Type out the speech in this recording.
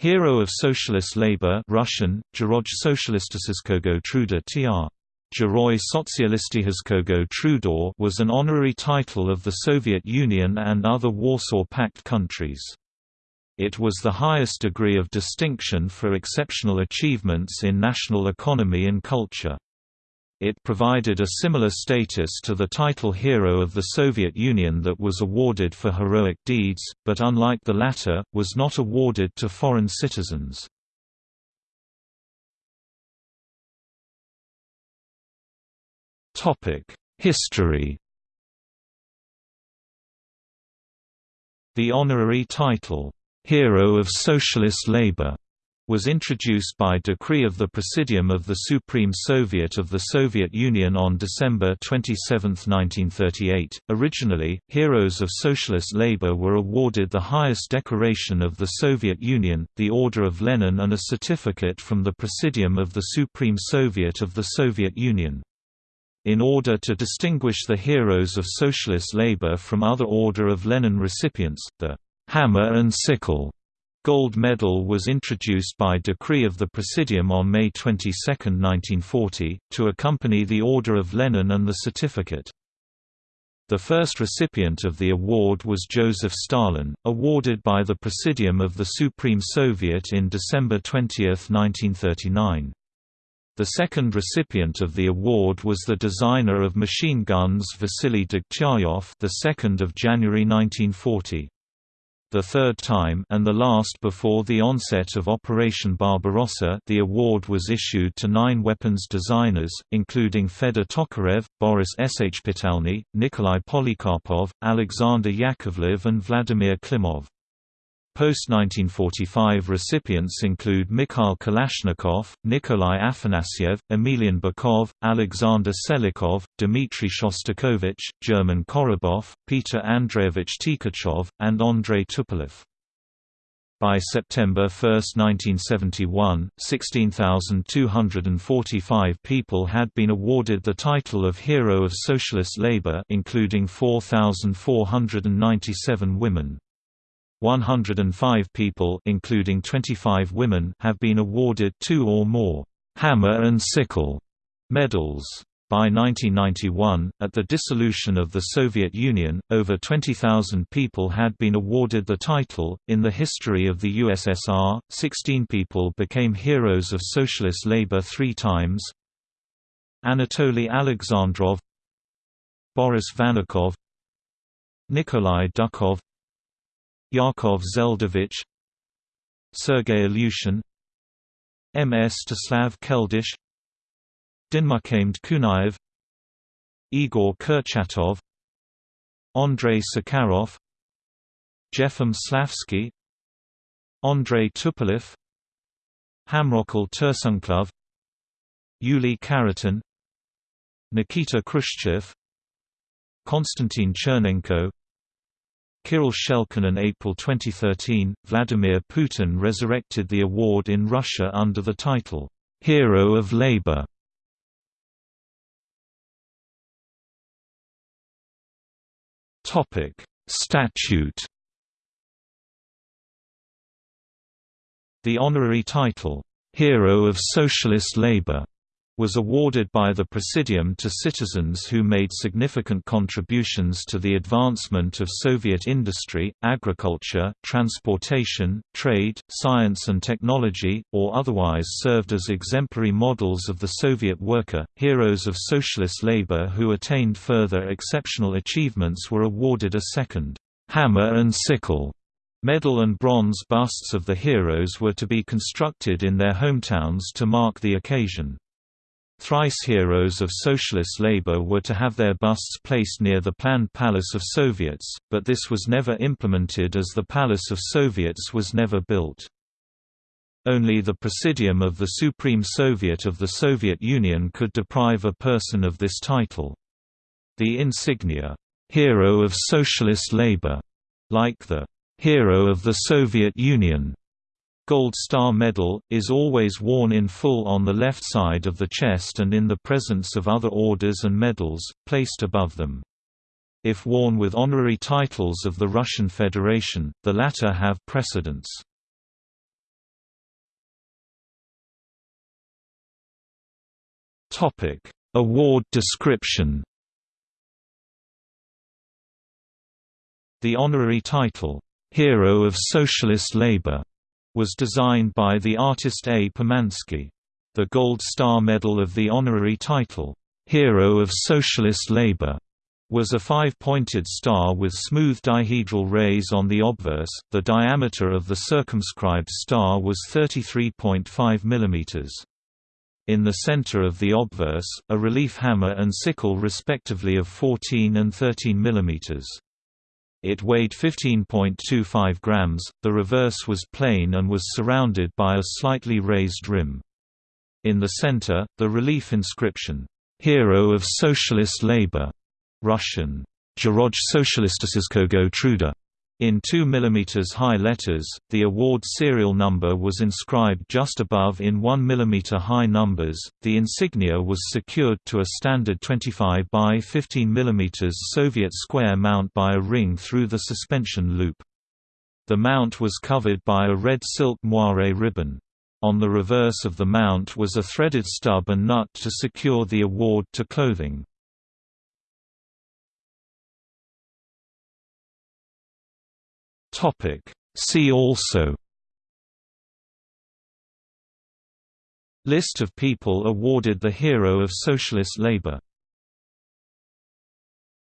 Hero of Socialist Labor Russian, Geroj Socialistiskogo Truda tr. Geroi Sotsialisticheskogo Truda was an honorary title of the Soviet Union and other Warsaw Pact countries. It was the highest degree of distinction for exceptional achievements in national economy and culture. It provided a similar status to the title Hero of the Soviet Union that was awarded for heroic deeds, but unlike the latter, was not awarded to foreign citizens. History The honorary title, "'Hero of Socialist Labor' was introduced by decree of the Presidium of the Supreme Soviet of the Soviet Union on December 27, 1938. Originally, heroes of socialist labor were awarded the highest decoration of the Soviet Union, the Order of Lenin and a certificate from the Presidium of the Supreme Soviet of the Soviet Union. In order to distinguish the heroes of socialist labor from other Order of Lenin recipients, the hammer and sickle gold medal was introduced by decree of the Presidium on May 22, 1940, to accompany the Order of Lenin and the certificate. The first recipient of the award was Joseph Stalin, awarded by the Presidium of the Supreme Soviet in December 20, 1939. The second recipient of the award was the designer of machine guns Vasily Degtyaryov, the 2nd of January 1940 the third time and the last before the onset of Operation Barbarossa the award was issued to nine weapons designers, including Fedor Tokarev, Boris Shpitalny, Nikolai Polikarpov, Alexander Yakovlev and Vladimir Klimov. Post-1945 recipients include Mikhail Kalashnikov, Nikolai Afanasyev, Emelian Bykov, Alexander Selikov, Dmitry Shostakovich, German Korobov, Peter Andreevich Tkachov, and Andrei Tupolev. By September 1, 1971, 16,245 people had been awarded the title of Hero of Socialist Labor including 4,497 women. 105 people including 25 women have been awarded two or more «hammer and sickle» medals. By 1991, at the dissolution of the Soviet Union, over 20,000 people had been awarded the title. In the history of the USSR, 16 people became heroes of socialist labor three times Anatoly Alexandrov, Boris Vannikov, Nikolai Dukhov, Yakov Zeldovich Sergei Ilyushin Mstislav Keldysh Dinmukamed Kunaev Igor Kurchatov Andrei Sakharov Jefim Slavsky Andrei Tupolev Hamrokul Tursunkulov Yuli Khariton Nikita Khrushchev Konstantin Chernenko Kirill Shelkin in April 2013, Vladimir Putin resurrected the award in Russia under the title, "'Hero of Labor". Statute The honorary title, "'Hero of Socialist Labor' was awarded by the Presidium to citizens who made significant contributions to the advancement of Soviet industry, agriculture, transportation, trade, science and technology, or otherwise served as exemplary models of the Soviet worker. Heroes of socialist labor who attained further exceptional achievements were awarded a second hammer and sickle Medal and bronze busts of the heroes were to be constructed in their hometowns to mark the occasion. Thrice heroes of socialist labor were to have their busts placed near the planned Palace of Soviets, but this was never implemented as the Palace of Soviets was never built. Only the Presidium of the Supreme Soviet of the Soviet Union could deprive a person of this title. The insignia, "'Hero of Socialist Labor' like the "'Hero of the Soviet Union' Gold Star Medal, is always worn in full on the left side of the chest and in the presence of other orders and medals, placed above them. If worn with honorary titles of the Russian Federation, the latter have precedence. Award description The honorary title, Hero of Socialist Labor was designed by the artist A. Pomansky. The Gold Star Medal of the honorary title, "'Hero of Socialist Labor' was a five-pointed star with smooth dihedral rays on the obverse. The diameter of the circumscribed star was 33.5 mm. In the center of the obverse, a relief hammer and sickle respectively of 14 and 13 mm. It weighed 15.25 grams, the reverse was plain and was surrounded by a slightly raised rim. In the center, the relief inscription, "'Hero of Socialist Labor' Russian, Geroj Socialistiskogo Truda, in 2 mm high letters, the award serial number was inscribed just above in 1 mm high numbers. The insignia was secured to a standard 25 by 15 mm Soviet square mount by a ring through the suspension loop. The mount was covered by a red silk moire ribbon. On the reverse of the mount was a threaded stub and nut to secure the award to clothing. Topic. See also List of people awarded the Hero of Socialist Labor